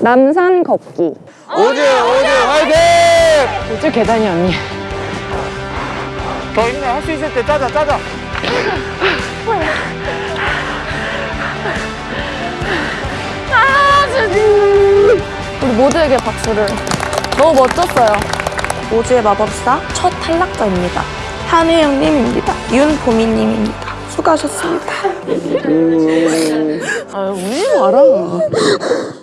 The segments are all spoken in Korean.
남산 걷기. 오즈 오즈 화이팅! 이쪽 계단이 언니. 더 힘내 할수 있을 때 짜자 짜자 우리 모두에게 박수를. 너무 멋졌어요. 오즈의 마법사 첫 탈락자입니다. 한혜영님입니다. 윤보미님입니다. 수고하셨습니다. 아, 울지 마라.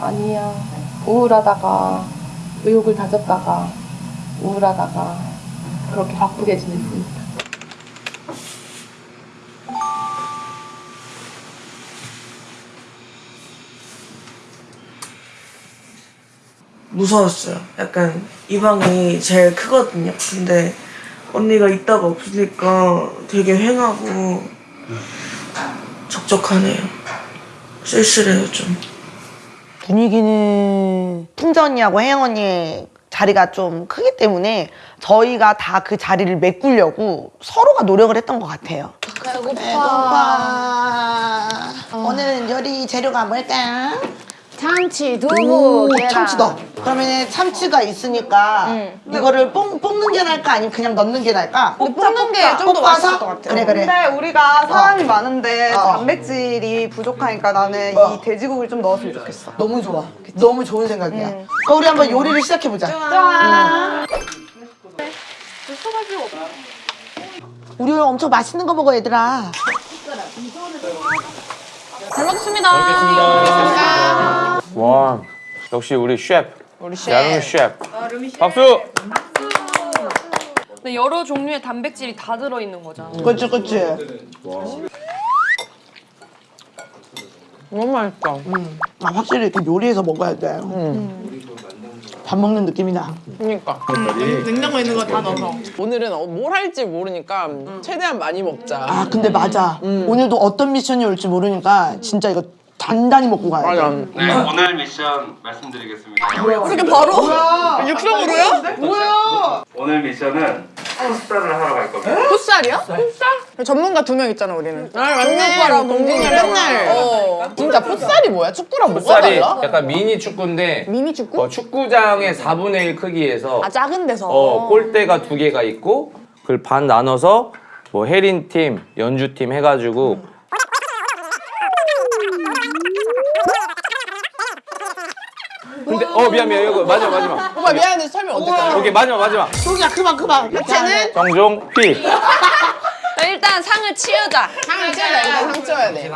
아니야. 우울하다가 의욕을 다졌다가 우울하다가 그렇게 바쁘게 지냈습니다. 무서웠어요. 약간 이 방이 제일 크거든요. 근데 언니가 있다가 없으니까 되게 횡하고 적적하네요. 쓸쓸해요 좀. 분위기는 풍자 언니하고 혜영 언니의 자리가 좀 크기 때문에 저희가 다 그 자리를 메꾸려고 서로가 노력을 했던 것 같아요. 배고파. 오늘은 요리 재료가 뭘까? 참치, 두부, 오, 계란. 참치다. 그러면 참치가 있으니까 이거를 뽕, 뽑는 게 나을까 아니면 그냥 넣는 게 나을까? 뽑는 게 좀 더 맛있을 것 같아요. 그래 그래. 근데 우리가 사람이 많은데 어. 단백질이 부족하니까 나는 어. 이 돼지고기를 좀 넣었으면 좋겠어. 너무 좋아. 너무 좋은 생각이야. 그럼 우리 한번 요리를 시작해 보자. 우리 오늘 엄청 맛있는 거 먹어 얘들아. 잘 먹겠습니다. 와 역시 우리 셰프 우리 셰프 야름이 셰프 박수! 근데 여러 종류의 단백질이 다 들어있는 거잖아. 그렇지 그렇지. 너무 맛있다. 아, 확실히 이렇게 요리해서 먹어야 돼. 밥 먹는 느낌이 나. 그러니까 냉장고에 있는 거 다 넣어서. 오늘은 어, 뭘 할지 모르니까 최대한 많이 먹자. 아 근데 맞아. 오늘도 어떤 미션이 올지 모르니까 진짜 이거 단단히 먹고 가야 돼. 맞아. 네, 오늘 미션 말씀드리겠습니다. 그렇게 바로? 육성으로요? 뭐야? 오늘 미션은 풋살을 하러 갈 겁니다. 풋살이야? 전문가 두 명 있잖아 우리는. 아 맞네. 오빠랑 동진이 맨날. 어. 진짜 풋살이 뭐야? 축구랑 뭐가 풋살이 달라? 약간 미니 축구인데 미니 축구? 어, 축구장의 4분의 1 크기에서 아 작은 데서. 어, 골대가 두 개가 있고 그걸 반 나눠서 뭐 혜린 팀, 연주 팀 해가지고 근데 어 미안 미안 이거 마지막 마지막 오빠 미안한데 설명 어떡해? 오케이 마지막 마지막 소기야 그만 그만. 쟤는 정종 피 일단 상을 치우자. 상을 돼. 일단 상 쳐야 돼.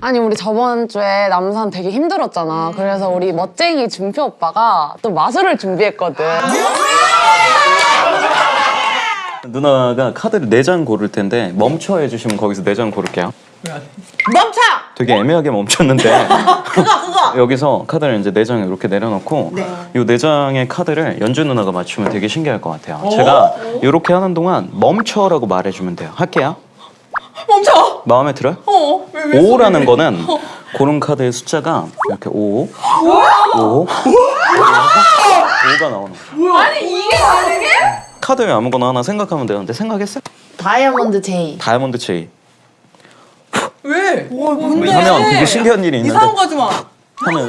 아니 우리 저번 주에 남산 되게 힘들었잖아. 그래서 우리 멋쟁이 준표 오빠가 또 마술을 준비했거든. 누나가 카드를 4장 고를 텐데 멈춰 해주시면 거기서 4장 고를게요 멈춰. 되게 애매하게 멈췄는데 그거 그거. 여기서 카드를 이제 4장을 이렇게 내려놓고 이 4장의 카드를 연주 누나가 맞추면 되게 신기할 것 같아요 제가 이렇게 하는 동안 멈춰라고 말해주면 돼요 할게요 멈춰. 마음에 들어요? 어. 5라는 거는 고른 카드의 숫자가 이렇게 5 5 5가 나오는 거죠 아니 이게 다르게? 카드 아무거나 하나 생각하면 되는데 생각했어? 다이아몬드 제이. 다이아몬드 왜? 하면 되게 신기한 일이 있는데. 이상한 거 하지 마. 하면.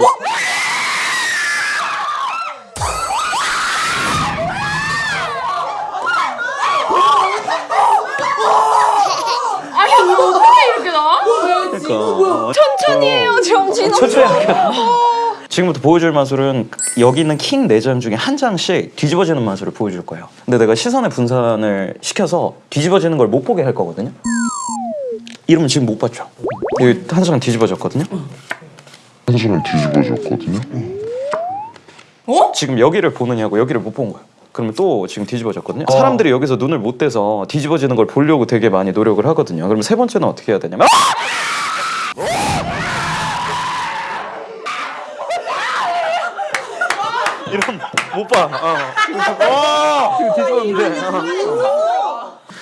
그러니까. 천천히 해요 정신 천천히 할게요. 지금부터 보여줄 마술은 여기 있는 킹 4장 중에 한 장씩 뒤집어지는 마술을 보여줄 거예요. 근데 내가 시선의 분산을 시켜서 뒤집어지는 걸 못 보게 할 거거든요 이러면 지금 못 봤죠 여기 한장 뒤집어졌거든요 한 시간 뒤집어졌거든요. 지금 여기를 보느냐고 여기를 못 본 거야 그러면 또 지금 뒤집어졌거든요. 사람들이 여기서 눈을 못 떼서 뒤집어지는 걸 보려고 되게 많이 노력을 하거든요. 그러면 세 번째는 어떻게 해야 되냐면 이런 못 봐. 어. 지금 뒤집었는데.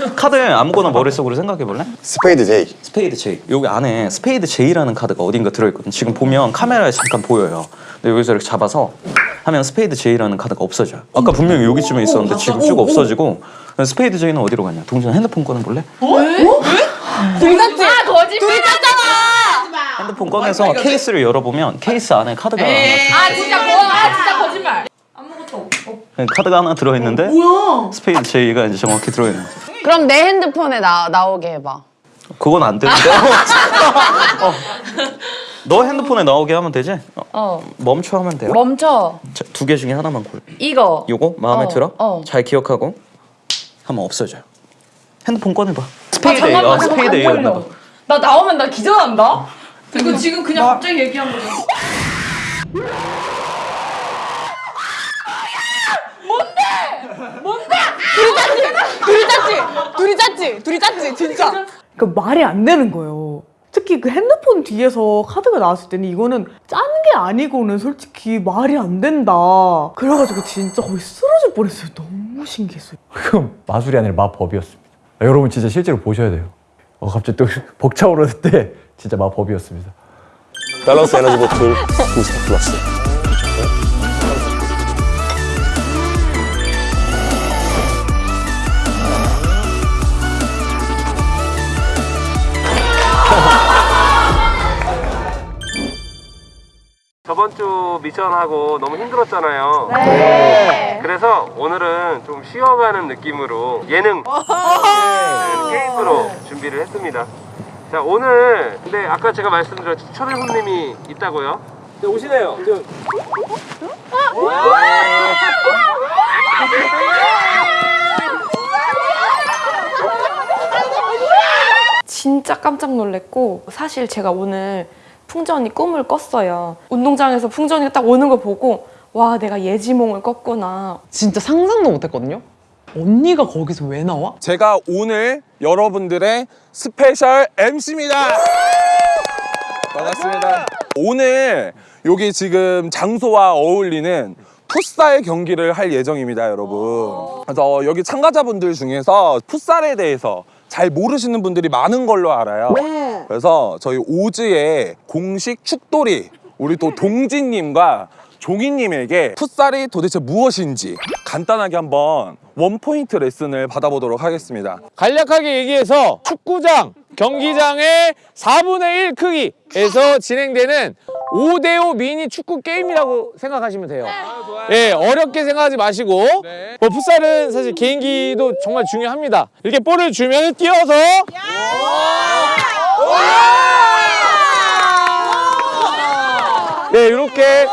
어. 카드 아무거나 머릿속으로 생각해 볼래? 스페이드 J. 스페이드 J. 여기 안에 스페이드 J라는 카드가 어딘가 들어있거든. 지금 보면 카메라에 잠깐 보여요. 근데 여기서 이렇게 잡아서 하면 스페이드 J라는 카드가 없어져요. 아까 분명히 여기쯤에 있었는데 지금 쭉 없어지고 그럼 스페이드 J는 어디로 갔냐? 동준 핸드폰 꺼내 볼래? 둘이 짰지? 아 거짓말. 짰잖아. 핸드폰 꺼내서 케이스를 열어보면 케이스 안에 카드가 하나 아 진짜 거, 아 진짜 거짓말. 카드가 하나 들어있는데 스페이드 J가 이제 정확히 들어있는 거죠. 그럼 내 핸드폰에 나, 나오게 해봐. 그건 안 되는데. 어. 너 핸드폰에 나오게 하면 되지? 어, 어. 멈춰 하면 돼요. 멈춰. 두 개 중에 하나만 골. 이거. 요거 마음에 어, 들어? 어. 잘 기억하고 하면 없어져요. 핸드폰 꺼내봐. 스페이드 A, 잠깐만, 아, 스페이드 잠깐만, A였나 봐. 걸려. 나 나오면 나 기절한다. 이거 지금 그냥 갑자기 얘기한 거잖아. 둘이 짰지? 둘이 짰지? 둘이 짰지? 진짜. 그러니까 말이 안 되는 거예요. 특히 그 핸드폰 뒤에서 카드가 나왔을 때는 이거는 짠 게 아니고는 솔직히 말이 안 된다. 그래가지고 진짜 거의 쓰러질 뻔했어요. 너무 신기했어요. 그럼 마술이 아니라 마법이었습니다. 아, 여러분 진짜 실제로 보셔야 돼요. 어, 갑자기 또 벅차오르는 때 진짜 마법이었습니다. 밸런스 에너지 보틀 부스터 플러스. 저번 주 미션하고 너무 힘들었잖아요. 네. 그래서 오늘은 좀 쉬어가는 느낌으로 예능 네, 게임으로 준비를 했습니다. 자 오늘 근데 아까 제가 말씀드렸죠 초대 손님이 있다고요? 네, 오시네요. 저... 진짜 깜짝 놀랐고 사실 제가 오늘 풍전이 꿈을 꿨어요. 운동장에서 풍전이가 딱 오는 걸 보고 와 내가 예지몽을 꿨구나. 진짜 상상도 못했거든요. 언니가 거기서 왜 나와? 제가 오늘 여러분들의 special MC입니다. 반갑습니다. 오늘 여기 지금 장소와 어울리는 풋살 경기를 할 예정입니다, 여러분. 그래서 여기 참가자분들 중에서 풋살에 대해서 잘 모르시는 분들이 많은 걸로 알아요. 그래서 저희 오즈의 공식 축돌이 우리 또 동진님과 종이님에게 풋살이 도대체 무엇인지 간단하게 한번 원포인트 레슨을 받아보도록 하겠습니다. 간략하게 얘기해서 축구장, 경기장의 4분의 1 크기에서 진행되는 5대5 미니 축구 게임이라고 생각하시면 돼요. 예, 어렵게 생각하지 마시고 뭐 풋살은 사실 개인기도 정말 중요합니다. 이렇게 볼을 주면 뛰어서 예, 이렇게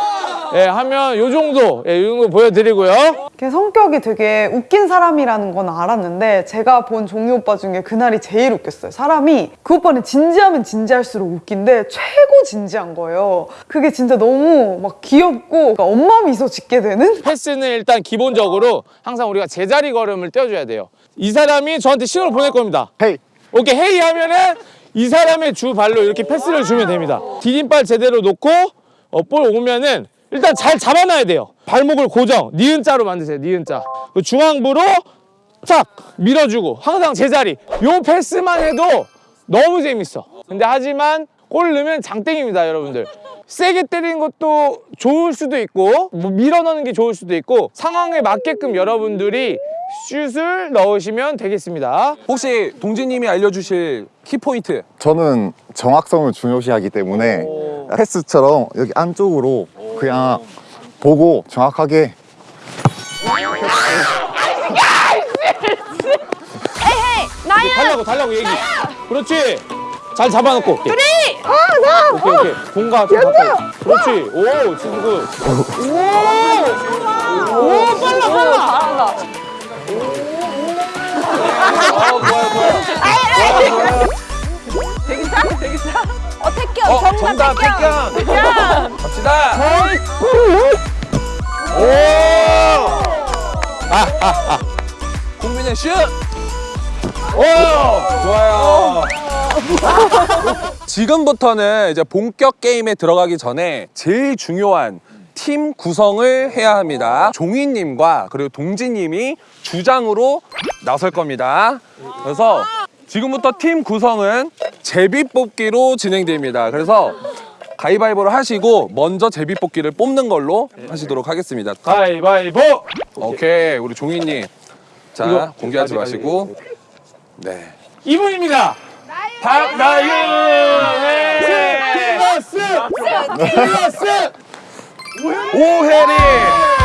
예, 하면 요 정도, 예, 요 정도 보여드리고요. 걔 성격이 되게 웃긴 사람이라는 건 알았는데 제가 본 종이 오빠 중에 그날이 제일 웃겼어요. 사람이 그 오빠는 진지하면 진지할수록 웃긴데 최고 진지한 거예요. 그게 진짜 너무 막 귀엽고 그러니까 엄마 미소 짓게 되는? 패스는 일단 기본적으로 항상 우리가 제자리 걸음을 떼어줘야 돼요. 이 사람이 저한테 신호를 보낼 겁니다. 헤이. 오케이 헤이 하면은 이 사람의 주 발로 이렇게 패스를 주면 됩니다. 디딤발 제대로 놓고 어, 볼 오면은 일단 잘 잡아놔야 돼요. 발목을 고정, 니은자로 만드세요. 니은자. 그 중앙부로 탁 밀어주고 항상 제자리. 요 패스만 해도 너무 재밌어. 근데 하지만 골 넣으면 장땡입니다, 여러분들. 세게 때리는 것도 좋을 수도 있고 뭐 밀어 넣는 게 좋을 수도 있고 상황에 맞게끔 여러분들이 슛을 넣으시면 되겠습니다. 혹시 동진님이 알려주실 키포인트 저는 정확성을 중요시하기 때문에 패스처럼 여기 안쪽으로 그냥 보고 정확하게 달라고 달라고 얘기. 그렇지. 잘 잡아놓고. 둘이. 아 나. 오케이 오케이. 공과 좀 가까이. 그렇지. 오 친구. 오. 오 빨라 빨라. 잘한다. 오 좋아요 좋아요. 어 태경 어, 정답, 정답 태경. 태경. 갑시다. 오. 공민의 슛! 오! 좋아요. 지금부터는 이제 본격 게임에 들어가기 전에 제일 중요한 팀 구성을 해야 합니다. 종이님과 그리고 동지님이 주장으로 나설 겁니다. 그래서 지금부터 팀 구성은 제비 뽑기로 진행됩니다. 그래서 가위바위보를 하시고 먼저 제비 뽑기를 뽑는 걸로 하시도록 하겠습니다. 가위바위보! 오케이, 우리 종이님. 자, 공개하지 마시고. 네. 이분입니다. 박나윤! 오혜리!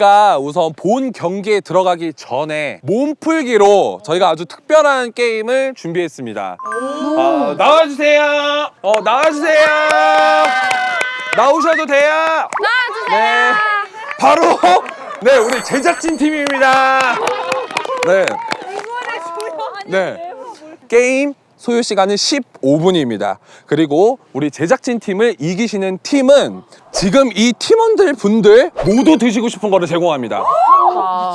저희가 우선 본 경기에 들어가기 전에 몸풀기로 저희가 아주 특별한 게임을 준비했습니다. 어, 나와주세요! 어, 나와주세요! 나오셔도 돼요! 나와주세요! 네. 바로, 네, 우리 제작진 팀입니다. 네. 네. 게임 소요 시간은 15분입니다. 그리고 우리 제작진 팀을 이기시는 팀은 지금 이 팀원들 분들 모두 드시고 싶은 거를 제공합니다.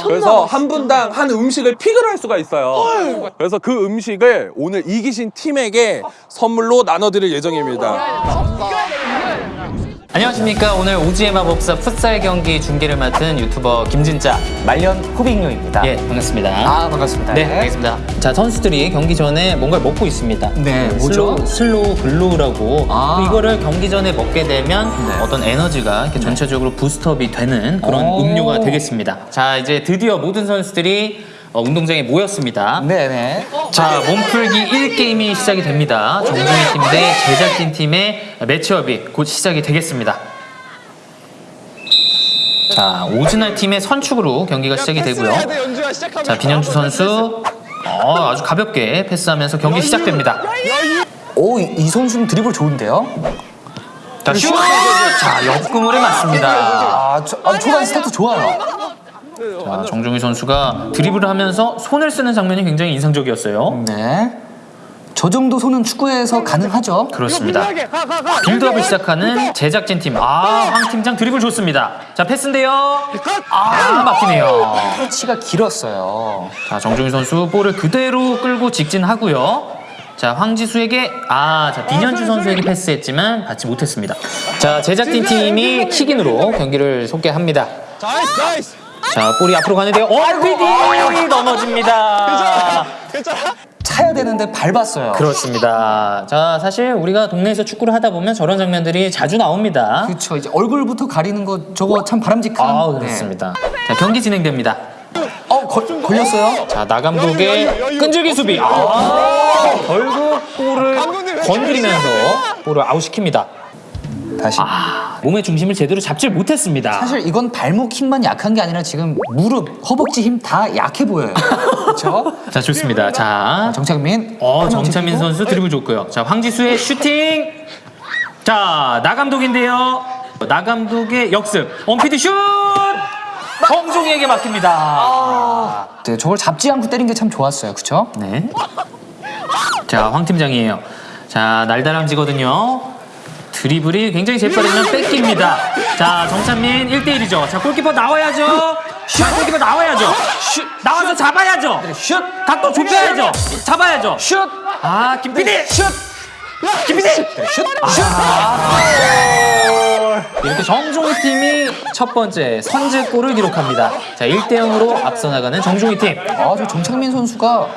그래서 한 분당 한 음식을 pick을 할 수가 있어요. 그래서 그 음식을 오늘 이기신 팀에게 선물로 나눠드릴 예정입니다. 안녕하십니까. 오늘 오지의 마법사 풋살 경기 중계를 맡은 유튜버 김진짜 말년 호빙요입니다. 예 반갑습니다. 아 반갑습니다. 네 알겠습니다. 자 선수들이 경기 전에 뭔가를 먹고 있습니다. 네 뭐죠? 슬로우, 슬로우 글루라고. 아. 이거를 경기 전에 먹게 되면 네. 어떤 에너지가 이렇게 전체적으로 boost up이 되는 그런 오. 음료가 되겠습니다. 자 이제 드디어 모든 선수들이 어, 운동장에 모였습니다 네네. 자, 몸풀기 1게임이 시작이 됩니다. 정종희 팀 대 제작진 팀의 matchup이 곧 시작이 되겠습니다. 자, 오즈날 팀의 선축으로 경기가 시작이 되고요. 자, 빈현주 선수 어, 아주 가볍게 패스하면서 경기 시작됩니다. 오, 이, 이 선수는 드리블 좋은데요? 자, 슛! 자, 옆그물에 맞습니다. 아, 저, 아, 초반 스타트 좋아요. 자, 정중희 선수가 드리블을 하면서 손을 쓰는 장면이 굉장히 인상적이었어요. 네. 저 정도 손은 축구에서 가능하죠? 그렇습니다. 빌드업을 시작하는 제작진 팀. 아, 황 팀장 드리블 좋습니다. 자, 패스인데요. 아, 막히네요. 터치가 길었어요. 자, 정중희 선수 볼을 그대로 끌고 직진하고요. 자, 황지수에게 아, 자, 빈현주 선수에게 패스했지만 받지 못했습니다. 자, 제작진 팀이 킥인으로 경기를 속개합니다. 자, 볼이 앞으로 가는데요. 얼피디 넘어집니다. 차야 되는데 밟았어요. 그렇습니다. 자, 사실 우리가 동네에서 축구를 하다 보면 저런 장면들이 자주 나옵니다. 그렇죠. 이제 얼굴부터 가리는 거 저거 참 바람직한. 아, 그렇습니다. 자, 경기 진행됩니다. 어, 걸, 걸렸어요? 자, 나 감독의 끈질기 수비. 아, 결국 볼을 건드리면서 볼을 아웃시킵니다. 다시. 아, 몸의 중심을 제대로 잡질 못했습니다. 사실 이건 발목 힘만 약한 게 아니라 지금 무릎, 허벅지 힘 다 약해 보여요. 그렇죠? 자, 좋습니다. 자, 정창민. 어, 정찬민 선수 드리블 좋고요. 자, 황지수의 슈팅. 자, 나 감독인데요. 나 감독의 역습. 원피디 슛! 정종이에게 막힙니다. 네, 저걸 잡지 않고 때린 게 참 좋았어요. 그렇죠? 네. 자, 황 팀장이에요. 자, 날다람쥐거든요. 드리블이 굉장히 재빠르면 뺏깁니다. 자, 정찬민 1대1이죠. 자, 골키퍼 나와야죠. 슛! 골키퍼 나와야죠. 슛! 나와서 잡아야죠. 슛! 각도 좁혀야죠. 잡아야죠. 슛! 아, 김PD! 슛! 김PD! 슛! 이렇게 정종희 팀이 첫 번째 선제골을 기록합니다. 자, 1대 0으로 앞서 나가는 정종희 팀. 아, 저 정창민 선수가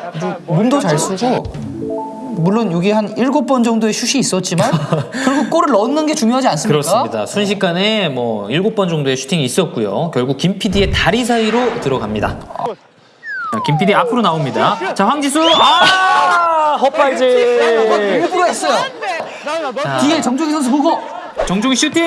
몸도 잘 쓰고 물론 여기 한 일곱 번 정도의 슛이 있었지만 결국 골을 넣는 게 중요하지 않습니까? 그렇습니다. 순식간에 뭐 7번 정도의 슈팅이 있었고요. 결국 김 PD의 다리 사이로 들어갑니다. 자, 김 PD 앞으로 나옵니다. 자, 황지수. 아! 헛발질. 일부러 했어요. 자, 뒤에 정종희 선수 보고 정종희 슈팅!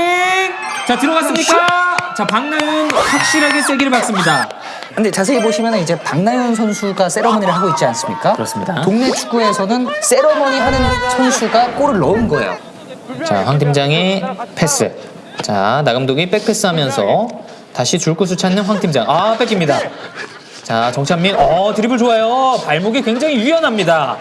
자 들어갔습니까? 자 박나윤 확실하게 세기를 박습니다. 근데 자세히 보시면 이제 박나연 선수가 세러머니를 하고 있지 않습니까? 그렇습니다. 동네 축구에서는 세러머니 하는 선수가 골을 넣은 거예요. 자, 황 팀장의 패스. 자, 나 감독이 백패스 하면서 다시 줄 곳을 찾는 황 팀장. 아, 뺏깁니다. 자, 정찬민. 어, 드리블 좋아요. 발목이 굉장히 유연합니다.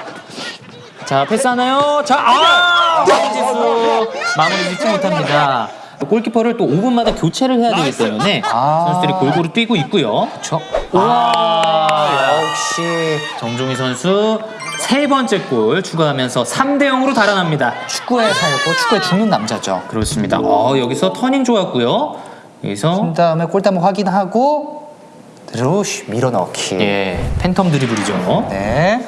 자, 패스하나요? 자, 아! 황지수 마무리 짓지 못합니다. 골키퍼를 또 5분마다 교체를 해야 되기 때문에 선수들이 골고루 뛰고 있고요. 그렇죠. 와, 역시 정종희 선수 세 번째 골 추가하면서 3대 0으로 달아납니다. 축구에 살고 축구에 죽는 남자죠. 그렇습니다. 어, 여기서 터닝 좋았고요. 여기서 그 다음에 골대목 확인하고 그대로 쉬- 밀어넣기. 예, 팬텀 드리블이죠. 네.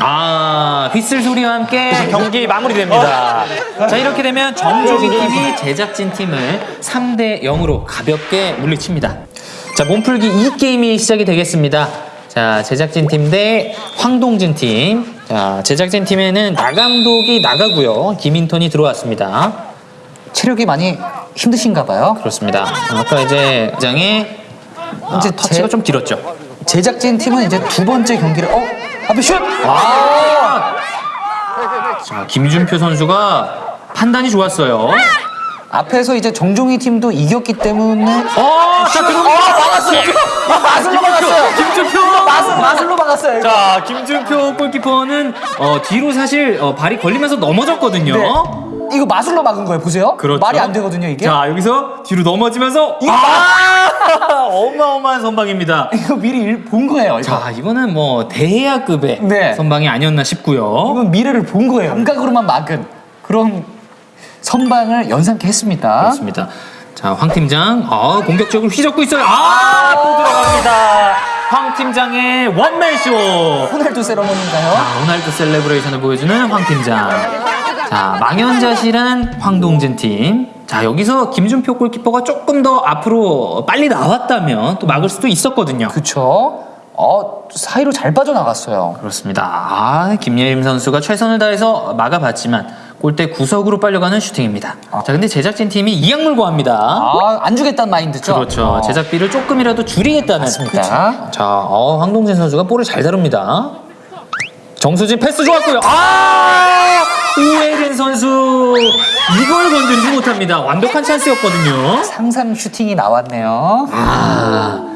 아, 휘슬 소리와 함께 경기 마무리됩니다. 자, 이렇게 되면 정종희 팀이 제작진 팀을 3대 0으로 가볍게 물리칩니다. 자, 몸풀기 2게임이 시작이 되겠습니다. 자, 제작진 팀 대 황동진 팀. 자, 제작진 팀에는 나 감독이 나가고요. 김인턴이 들어왔습니다. 체력이 많이 힘드신가 봐요. 그렇습니다. 아까 이제 장에 이제 터치가 좀 길었죠. 제작진 팀은 이제 두 번째 경기를 어 앞에 슛. 아! 자, 김준표 선수가 판단이 좋았어요. 앞에서 이제 정종희 팀도 이겼기 때문에 어, 자, 들어옵니다. 어, 막았어요. 어, 마술로 막았어요. 김준표. 마술 마술로 막았어요. 자, 김준표 골키퍼는 어, 뒤로 사실 어, 발이 걸리면서 넘어졌거든요. 네. 이거 마술로 막은 거예요. 보세요. 그렇죠. 말이 안 되거든요, 이게. 자, 여기서 뒤로 넘어지면서 아! 어마어마한 선방입니다. 이거 미리 일- 본 거예요. 이거. 자, 이거는 뭐 대야급의 네. 선방이 아니었나 싶고요. 이건 미래를 본 거예요. 감각으로만 막은 그런 선방을 연상케 했습니다. 그렇습니다. 자, 황 팀장, 아, 공격적으로 휘젓고 있어요. 아, 또 들어갑니다. 황 팀장의 원맨쇼. 호날두 세러머니인가요? 자, 호날두 셀레브레이션을 보여주는 황 팀장. 자, 망연자실한 황동진 팀. 자, 여기서 김준표 골키퍼가 조금 더 앞으로 빨리 나왔다면 또 막을 수도 있었거든요. 그쵸. 어, 사이로 잘 빠져나갔어요. 그렇습니다. 아, 김예림 선수가 최선을 다해서 막아봤지만 골대 구석으로 빨려가는 슈팅입니다. 자, 근데 제작진 팀이 이악 물고 합니다. 아, 안 주겠다는 마인드죠? 그렇죠. 어. 제작비를 조금이라도 줄이겠다는. 맞습니다. 자, 어, 황동진 선수가 볼을 잘 다룹니다. 정수진 패스 좋았고요. 아! 우혜린 선수 이걸 건드리지 못합니다. 완벽한 찬스였거든요. 상상 슈팅이 나왔네요. 아,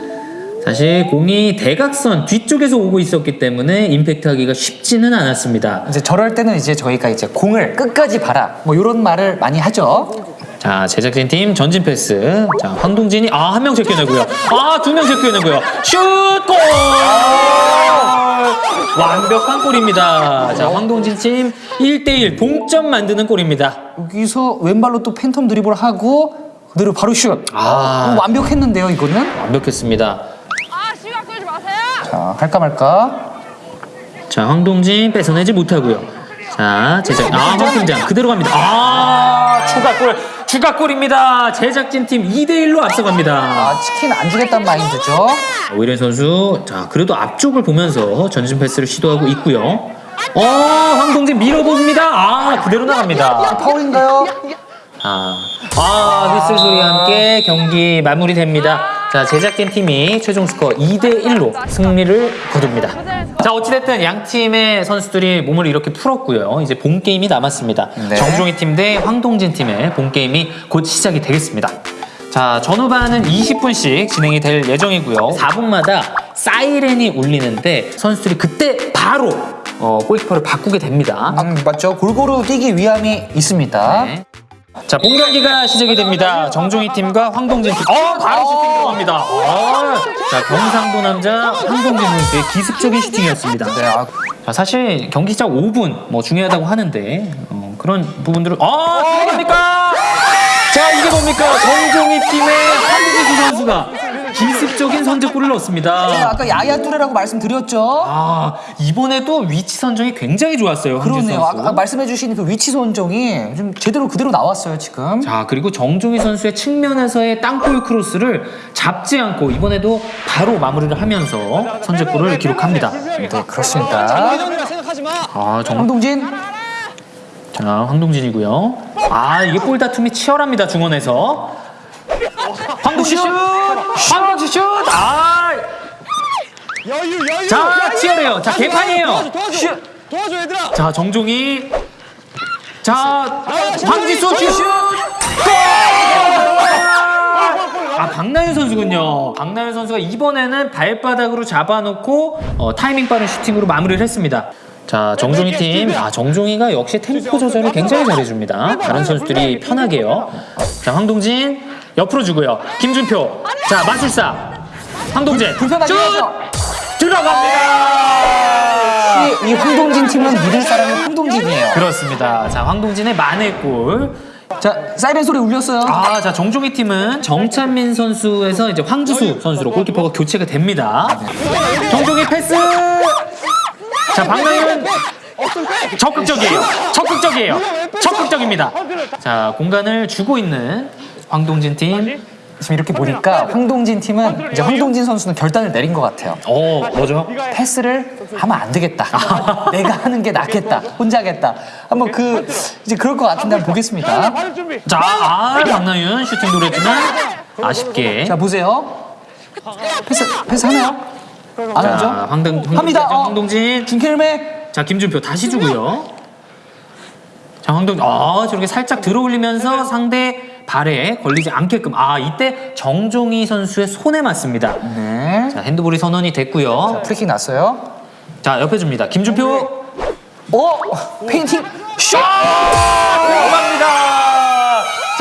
사실 공이 대각선 뒤쪽에서 오고 있었기 때문에 임팩트하기가 쉽지는 않았습니다. 이제 저럴 때는 이제 저희가 이제 공을 끝까지 봐라. 뭐 이런 말을 많이 하죠. 자, 제작진 팀 전진 패스. 자, 황동진이 아, 한 명 제껴내고요. 아, 두 명 제껴내고요. 슛! 골! 완벽한 골입니다. 자, 황동진 팀 1대1 동점 만드는 골입니다. 여기서 왼발로 또 팬텀 드리블 하고 그대로 바로 슛. 아. 어, 완벽했는데요, 이거는. 완벽했습니다. 자, 할까 말까. 자, 황동진 뺏어내지 못하고요. 자, 제작 아, 황팀장 그대로 갑니다. 아, 추가 골. 추가골입니다. 제작진 팀 2대1로 앞서갑니다. 아, 치킨 안 주겠다는 마인드죠. 오일현 선수, 자, 그래도 앞쪽을 보면서 전진 패스를 시도하고 있고요. 어, 황동진 밀어봅니다. 아, 그대로 나갑니다. 파울인가요? 아, 아, 휘슬 소리와 함께 경기 마무리됩니다. 자, 제작진 팀이 최종 스코어 2대1로 승리를 거둡니다. 자, 어찌됐든 양 팀의 선수들이 몸을 이렇게 풀었고요. 이제 본 게임이 남았습니다. 네. 정종희 팀 대 황동진 팀의 본 게임이 곧 시작이 되겠습니다. 자, 전후반은 20분씩 진행이 될 예정이고요. 4분마다 사이렌이 울리는데 선수들이 그때 바로 어, 골키퍼를 바꾸게 됩니다. 음, 맞죠. 골고루 뛰기 위함이 있습니다. 네. 자, 본 경기가 시작이 됩니다. 정종희 팀과 황동진 팀. 어, 바로 슈팅 들어갑니다. 어. 자, 경상도 남자 황동진 선수의 기습적인 슈팅이었습니다. 네, 아, 자, 사실 경기 시작 5분 뭐 중요하다고 하는데 어, 그런 부분들을 아, 들어갑니까? 자, 이게 뭡니까? 정종희 팀의 황동진 선수가 기습적인 선제골을 제가 넣습니다. 아까 야야 뚜레라고 말씀드렸죠. 아, 이번에도 위치 선정이 굉장히 좋았어요. 그러네요. 아까 말씀해주신 그 위치 선정이 좀 제대로 그대로 나왔어요 지금. 자 그리고 정종희 선수의 측면에서의 땅볼 크로스를 잡지 않고 이번에도 바로 마무리를 하면서 선제골을 기록합니다. 네 그렇습니다. 아 정, 황동진 자 황동진이고요. 아 이게 볼 다툼이 치열합니다 중원에서. 황동진 슛! 황동진 슛! 아! 여유 여유. 자 치열해요. 자 개판이에요. 도와줘 도와줘. 슛! 도와줘 얘들아. 자 정종이 자 황지수 슛! 아 박나윤 선수군요. 박나윤 선수가 이번에는 발바닥으로 잡아놓고 어, 타이밍 빠른 슈팅으로 마무리를 했습니다. 자 정종이 팀, 아 정종이가 역시 템포 조절을 굉장히 잘해줍니다. 다른 선수들이 편하게요. 자 황동진 옆으로 주고요. 김준표, 자 마술사, 슛! 해야죠. 들어갑니다. 이, 이 황동진 팀은 믿을 사람이 황동진이에요. 그렇습니다. 자 황동진의 만회골. 자 사이렌 소리 울렸어요. 아, 자 정종희 팀은 정찬민 선수에서 이제 황지수 선수로 골키퍼가 교체가 됩니다. 정종희 패스. 자 박나윤 적극적이에요. 적극적이에요. 적극적입니다. 자 공간을 주고 있는 황동진 팀. 지금 이렇게 보니까 황동진 팀은 이제 황동진 선수는 결단을 내린 것 같아요. 어, 뭐죠? 패스를 하면 안 되겠다. 내가 하는 게 낫겠다. 혼자 하겠다. 한번 그 이제 그럴 것 같은데 한번 보겠습니다. 자, 아, 박나윤 슈팅 노렸지만 아쉽게. 자 보세요. 패스 패스 하나요? 안 자, 하죠? 황동, 합니다. 어. 황동진. 준케르메. 자, 김준표 다시 주고요. 자, 황동, 아, 저렇게 살짝 들어올리면서 상대 발에 걸리지 않게끔. 아, 이때 정종희 선수의 손에 맞습니다. 네. 자, 핸드볼이 선언이 됐고요. 프리킥 났어요. 자, 옆에 줍니다. 김준표. 어? 페인팅 슛!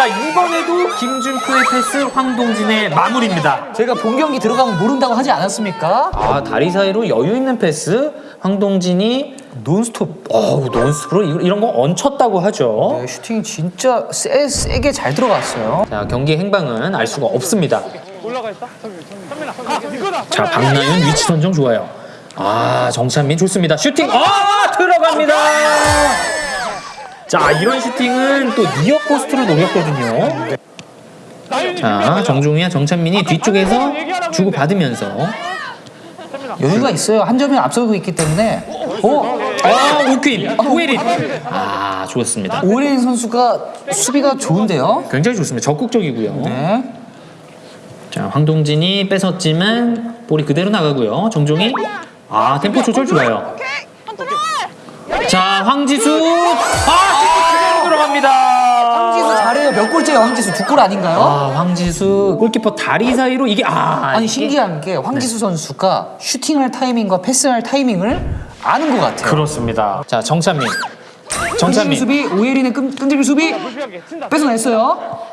자, 이번에도 김준표의 패스, 황동진의 마무리입니다. 제가 본 경기 들어가면 모른다고 하지 않았습니까? 아, 다리 사이로 여유 있는 패스. 황동진이 논스톱. 어우, 논스톱으로 이- 이런 거 얹혔다고 하죠. 네, 슈팅이 진짜 세, 세게 잘 들어갔어요. 자, 경기 행방은 알 수가 없습니다. 올라가 있다. 선민아. 아 이거다. 자, 박나윤 위치 선정 좋아요. 아, 정찬민 좋습니다. 슈팅. 아, 들어갑니다. 자, 이런 슈팅은 또 near post를 노렸거든요. 자, 정종희와 정찬민이 뒤쪽에서 주고 받으면서 여유가 있어요. 한 점이 앞서고 있기 때문에. 어? 아, 우퀸, 오에린. 아, 좋았습니다. 오린 선수가 수비가 좋은데요. 굉장히 좋습니다. 적극적이고요. 네. 자, 황동진이 뺏었지만 볼이 그대로 나가고요. 정종이 아, 템포 조절 좋아요. 자, 황지수. 아, 그대로 들어갑니다. 황지수 잘해요. 몇 골째요, 황지수? 두 골 아닌가요? 아, 황지수 골키퍼 다리 사이로 이게 아, 아니 이게- 신기한 게 황지수 선수가 슈팅할 타이밍과 패스할 타이밍을 아는 것 같아요. 그렇습니다. 자, 정찬민. 정찬민. 수비, 오예린의 끈, 끈질긴 수비 뺏어냈어요.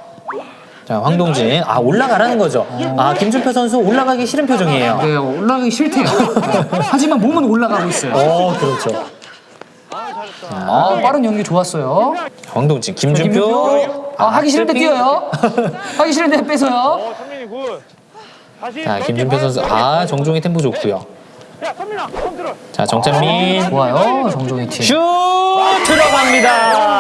자, 황동진. 아, 올라가라는 거죠. 아, 김준표 선수 올라가기 싫은 표정이에요. 네, 올라가기 싫대요. 하지만 몸은 올라가고 있어요. 어, 그렇죠. 아, 빠른 연계 좋았어요. 황동진, 김준표. 아, 하기 싫은데 골킥. 뛰어요. 하기 싫은데 good. 다시. 자, 김준표 선수. 아, 정종희 템포 좋고요. 컨트롤. 자, 정찬민. 좋아요, 정종희 팀. 슛 들어갑니다.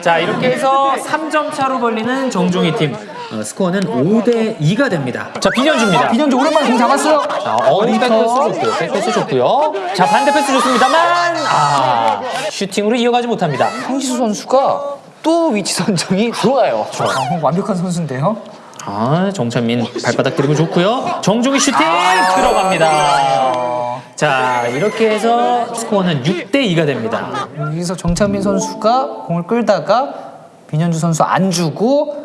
자 이렇게 해서 3점 차로 벌리는 정종희 팀 어, 스코어는 5대 2가 됩니다. 자 비년주입니다. 비년주 오랜만에 공 잡았어요. 자, 어, 백패스 좋고요. 백패스 좋고요. 자 반대 패스 좋습니다만 아 슈팅으로 이어가지 못합니다. 황지수 선수가 또 위치 선정이 좋아요. 아, 완벽한 선수인데요. 아 정찬민 발바닥 드리블 좋고요. 정종희 슈팅 들어갑니다. 자 이렇게 해서 스코어는 6대 2가 됩니다. 여기서 정찬민 선수가 공을 끌다가 민현주 선수 안 주고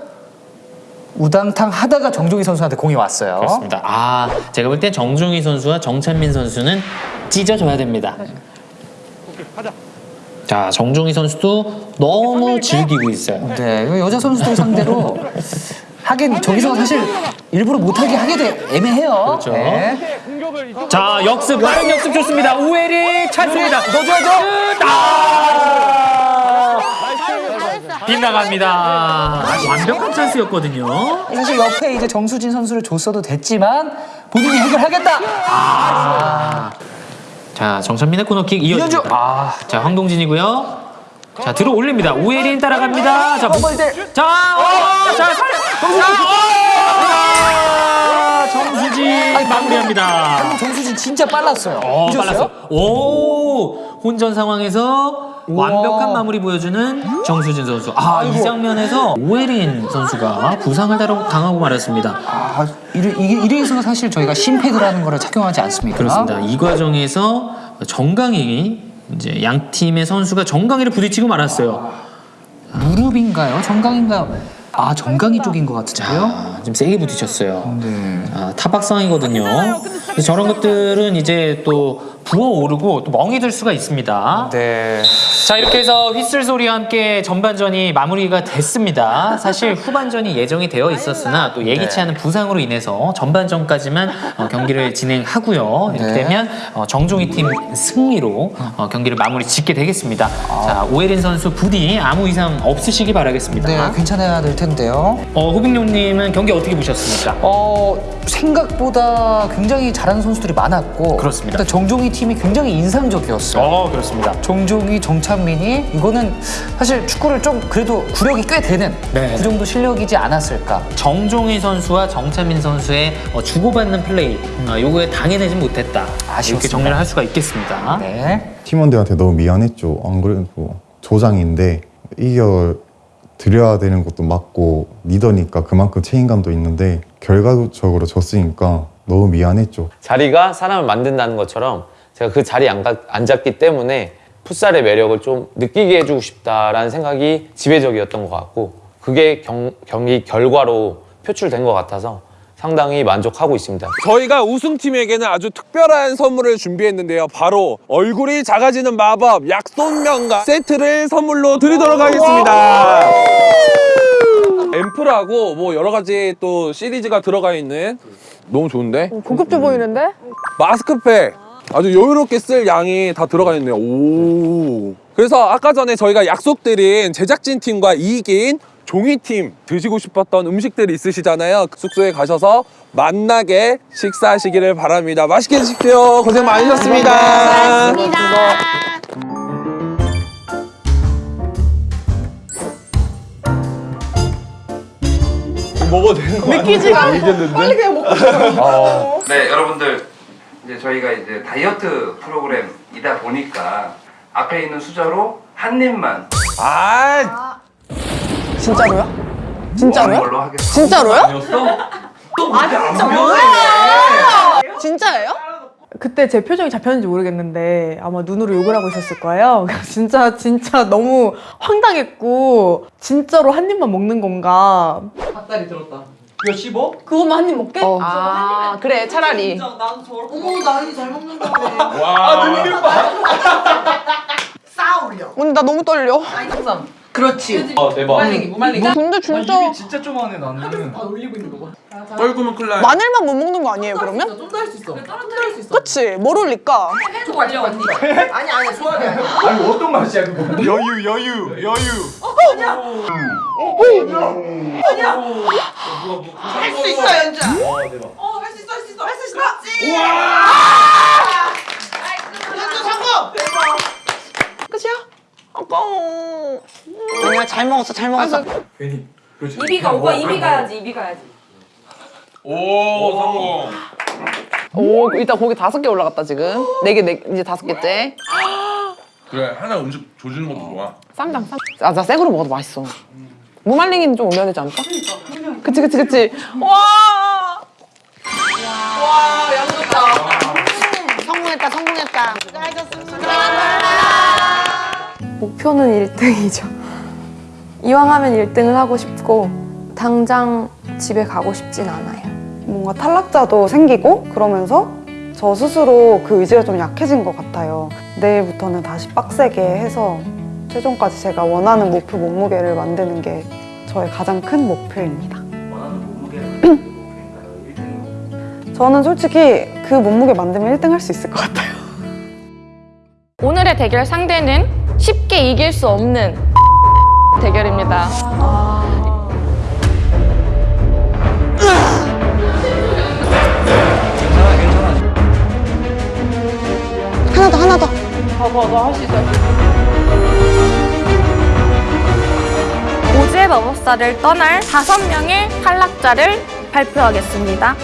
우당탕 하다가 정종희 선수한테 공이 왔어요. 그렇습니다. 아, 제가 볼 때 정종희 선수와 정찬민 선수는 찢어져야 됩니다. 자, 정종희 선수도 너무 즐기고 있어요. 네, 여자 선수들 상대로 하긴 저기서 사실 일부러 못하게 하게 돼 애매해요. 그렇죠. 네. 자, 역습, 빠른 역습 좋습니다. 우에리 찬스입니다. 넣어줘야죠. 아! 빗나갑니다. 완벽한 찬스였거든요. 사실 옆에 이제 정수진 선수를 줬어도 됐지만 본인이 해결하겠다. 아. 자, 정찬민의 코너킥 이어집니다. 아. 자, 황동진이고요. 자, 들어 올립니다. 우에린 따라갑니다. 자, 자, 어, 자, 살, 정수 마무리합니다. 정수진 진짜 빨랐어요. 어? 빨랐어요. 오, 혼전 상황에서 완벽한 마무리 보여주는 정수진 선수. 아, 이 장면에서 오해린 선수가 부상을 당하고- 말았습니다. 아, 이래, 이게 이래서 사실 저희가 심패드라는 거를 착용하지 않습니다. 그렇습니다. 이 과정에서 정강이 이제 양 팀의 선수가 정강이를 부딪히고 말았어요. 무릎인가요? 정강인가요? 아, 정강이 쪽인 것 같은데요? 아, 좀 세게 부딪혔어요. 네. 아, 타박상이거든요. 그래서 저런 것들은 이제 또 부어오르고 또 멍이 들 수가 있습니다. 네. 자 이렇게 해서 휘슬 소리와 함께 전반전이 마무리가 됐습니다. 사실 후반전이 예정이 되어 있었으나 또 예기치 네. 않은 부상으로 인해서 전반전까지만 어, 경기를 진행하고요. 이렇게 네. 되면 어, 정종희 팀 승리로 어, 경기를 마무리 짓게 되겠습니다. 자 오혜린 선수 부디 아무 이상 없으시기 바라겠습니다. 네, 괜찮아야 될 텐데 요. 어, 호빙용님은 경기 어떻게 보셨습니까? 어, 생각보다 굉장히 잘하는 선수들이 많았고 그렇습니다. 일단 정종희 팀이 굉장히 인상적이었어요. 어, 그렇습니다. 정종희, 정찬민이 이거는 사실 축구를 좀 그래도 구력이 꽤 되는 네. 그 정도 실력이지 않았을까. 정종희 선수와 정찬민 선수의 어, 주고받는 플레이 어, 요거에 당해내지 못했다. 이렇게 아쉬웠습니다. 정리를 할 수가 있겠습니다. 네. 팀원들한테 너무 미안했죠. 안 그래도 조장인데 이겨 드려야 되는 것도 맞고 리더니까 그만큼 책임감도 있는데 결과적으로 졌으니까 너무 미안했죠. 자리가 사람을 만든다는 것처럼 제가 그 자리에 안 가- 앉았기 때문에 풋살의 매력을 좀 느끼게 해주고 싶다라는 생각이 지배적이었던 것 같고 그게 경, 경기 결과로 표출된 것 같아서 상당히 만족하고 있습니다. 저희가 우승팀에게는 아주 특별한 선물을 준비했는데요. 바로 얼굴이 작아지는 마법 약손면과 세트를 선물로 드리도록 하겠습니다. 앰플하고 뭐 여러 가지 또 시리즈가 들어가 있는 너무 좋은데? 고급져 보이는데? 마스크팩 아주 여유롭게 쓸 양이 다 들어가 있네요. 오. 그래서 아까 전에 저희가 약속드린 제작진 팀과 이긴 종이 팀 드시고 싶었던 음식들이 있으시잖아요. 그 숙소에 가셔서 만나게 식사하시기를 바랍니다. 맛있게 드십시오. 고생 많으셨습니다. 먹어도 되는 거 믿기지가 빨리 그냥 먹고 어. 네, 여러분들 이제 저희가 이제 다이어트 프로그램이다 보니까 앞에 있는 수저로 한 입만 아, 진짜로요? 진짜로요? 하겠습니다. 진짜로요? 아 진짜 뭐야? 진짜예요? 그때 제 표정이 잡혔는지 모르겠는데 아마 눈으로 욕을 하고 있었을 거예요. 진짜 진짜 너무 황당했고 진짜로 한 입만 먹는 건가? 닭다리 들었다. 이거 씹어? 그것만 한 입 먹게? 아 그래 차라리 어머 나이 잘 먹는다. 와, 눈길 봐. 쌓아올려. 언니 나 너무 떨려 그렇지. 어, 대박. 근데 진짜 진짜 좀하네 나는. 떨구면 큰일 나. 마늘만 못 먹는 거 아니에요 그러면? 좀 더 할 수 있어. 그치 뭘 올릴까? 해줘 언니. 아니 아니 소화기 아니야. 아니 어떤 맛이야 그거? 여유 여유 여유. 할수 있어 연주야. 와 대박. 어할 수 있어 할 수 있어 할 수 있어. 연주 성공. 끝이야? 아까워 아니야 잘 먹었어 잘 먹었어 괜히. 그렇지. 이비가 오빠 이비 가야지 이비 가야지. 오, 성공. 오 일단 고기 다섯 개 올라갔다 지금 네개 네, 이제 다섯 개째 그래, 하나 음식 조지는 것도 좋아. 쌈장 쌈. 아나 생으로 먹어도 맛있어 무말랭이는 좀 올려야 되지 않을까? 그치 그치 그치 와 와 양좋다 성공했다 성공했다. 목표는 1등이죠. 이왕 하면 1등을 하고 싶고 당장 집에 가고 싶진 않아요. 뭔가 탈락자도 생기고 그러면서 저 스스로 그 의지가 좀 약해진 것 같아요. 내일부터는 다시 빡세게 해서 최종까지 제가 원하는 목표 몸무게를 만드는 게 저의 가장 큰 목표입니다. 저는 솔직히 그 몸무게 만들면 1등 할 수 있을 것 같아요. 오늘의 대결 상대는 쉽게 이길 수 없는 대결입니다. 하나 더 하나 더 봐봐 너할수 있어. 오즈의 마법사를 떠날 다섯 명의 탈락자를 발표하겠습니다.